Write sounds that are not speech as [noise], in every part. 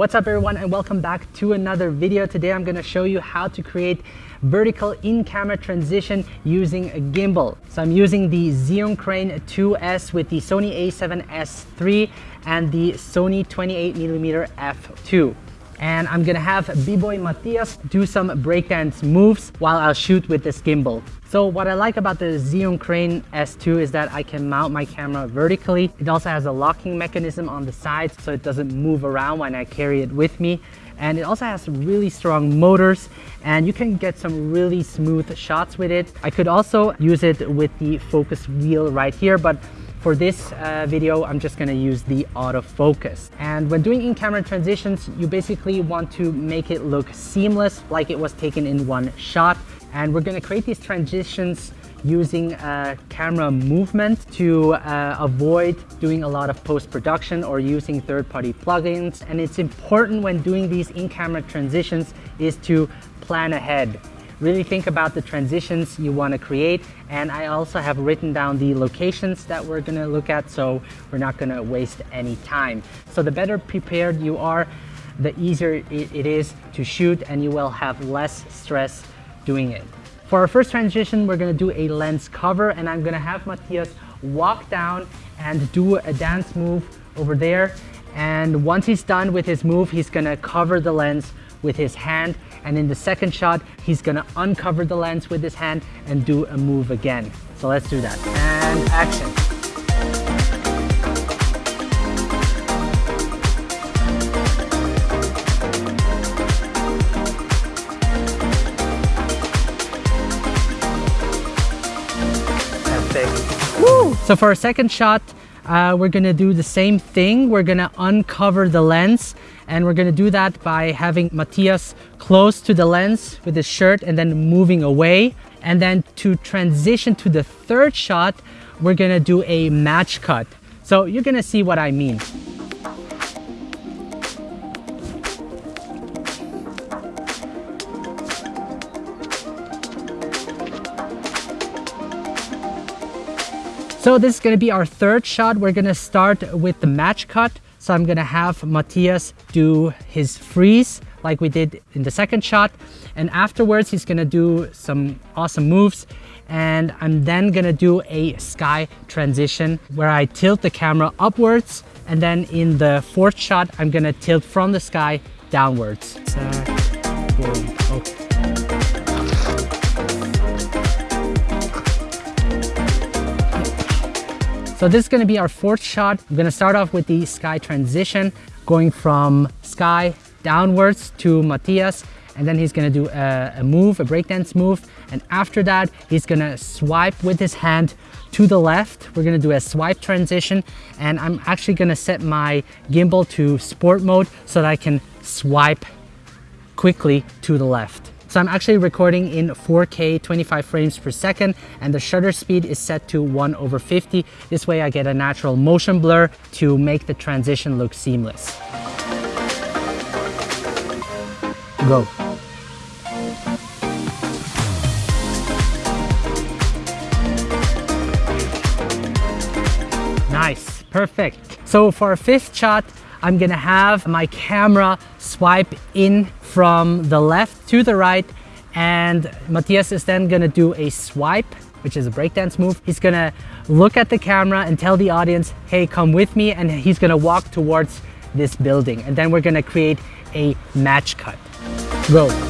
What's up everyone and welcome back to another video. Today I'm going to show you how to create vertical in-camera transition using a gimbal. So I'm using the Zhiyun Crane 2S with the Sony a7S III and the Sony 28mm f2 and I'm gonna have B-Boy Matthias do some breakdance moves while I'll shoot with this gimbal. So what I like about the Zhiyun Crane S2 is that I can mount my camera vertically. It also has a locking mechanism on the sides so it doesn't move around when I carry it with me. And it also has really strong motors and you can get some really smooth shots with it. I could also use it with the focus wheel right here, but for this uh, video, I'm just gonna use the autofocus. And when doing in-camera transitions, you basically want to make it look seamless, like it was taken in one shot. And we're gonna create these transitions using uh, camera movement to uh, avoid doing a lot of post-production or using third-party plugins. And it's important when doing these in-camera transitions is to plan ahead. Really think about the transitions you want to create. And I also have written down the locations that we're going to look at, so we're not going to waste any time. So the better prepared you are, the easier it is to shoot and you will have less stress doing it. For our first transition, we're gonna do a lens cover and I'm gonna have Matthias walk down and do a dance move over there. And once he's done with his move, he's gonna cover the lens with his hand. And in the second shot, he's gonna uncover the lens with his hand and do a move again. So let's do that. And action. Woo! So for our second shot, uh, we're gonna do the same thing. We're gonna uncover the lens and we're gonna do that by having Matthias close to the lens with his shirt and then moving away. And then to transition to the third shot, we're gonna do a match cut. So you're gonna see what I mean. So this is gonna be our third shot. We're gonna start with the match cut. So I'm gonna have Matthias do his freeze like we did in the second shot. And afterwards, he's gonna do some awesome moves. And I'm then gonna do a sky transition where I tilt the camera upwards. And then in the fourth shot, I'm gonna tilt from the sky downwards. okay. So this is gonna be our fourth shot. I'm gonna start off with the sky transition, going from sky downwards to Matthias, and then he's gonna do a, a move, a breakdance move. And after that, he's gonna swipe with his hand to the left. We're gonna do a swipe transition, and I'm actually gonna set my gimbal to sport mode so that I can swipe quickly to the left. So I'm actually recording in 4K 25 frames per second and the shutter speed is set to 1 over 50. This way I get a natural motion blur to make the transition look seamless. Go. Nice, perfect. So for our fifth shot, I'm gonna have my camera swipe in from the left to the right and Matthias is then gonna do a swipe which is a breakdance move. He's gonna look at the camera and tell the audience, hey, come with me, and he's gonna walk towards this building. And then we're gonna create a match cut. Go.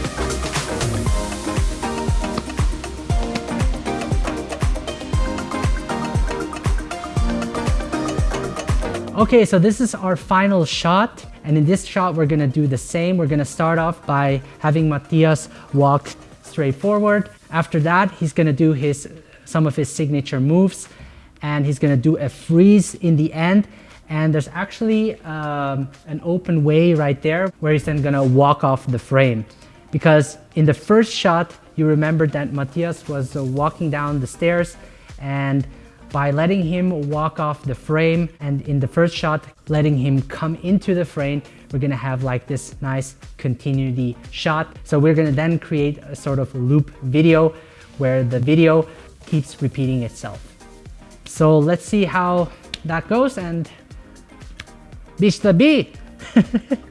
Okay, so this is our final shot. And in this shot, we're gonna do the same. We're gonna start off by having Matthias walk straight forward. After that, he's gonna do his some of his signature moves and he's gonna do a freeze in the end. And there's actually um, an open way right there where he's then gonna walk off the frame. Because in the first shot, you remember that Matthias was uh, walking down the stairs and by letting him walk off the frame and in the first shot, letting him come into the frame, we're gonna have like this nice continuity shot. So we're gonna then create a sort of loop video where the video keeps repeating itself. So let's see how that goes and bish the [laughs]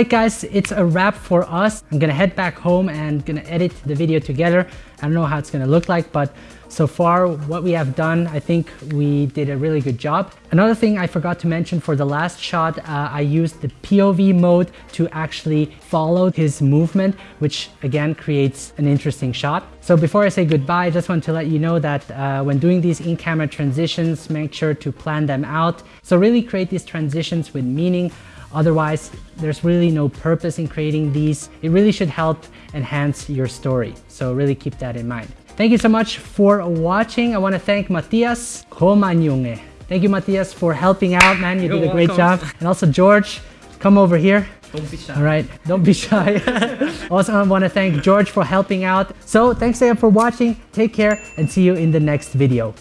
right, guys, it's a wrap for us. I'm gonna head back home and gonna edit the video together. I don't know how it's gonna look like, but so far what we have done, I think we did a really good job. Another thing I forgot to mention for the last shot, uh, I used the POV mode to actually follow his movement, which again creates an interesting shot. So before I say goodbye, I just want to let you know that uh, when doing these in-camera transitions, make sure to plan them out. So really create these transitions with meaning. Otherwise, there's really no purpose in creating these. It really should help enhance your story. So really keep that in mind. Thank you so much for watching. I want to thank Matthias Komanyunge. Thank you, Matthias, for helping out, man. You You're did a great welcome. job. And also, George, come over here. Don't be shy. All right, don't be shy. [laughs] also, I want to thank George for helping out. So, thanks again for watching. Take care and see you in the next video.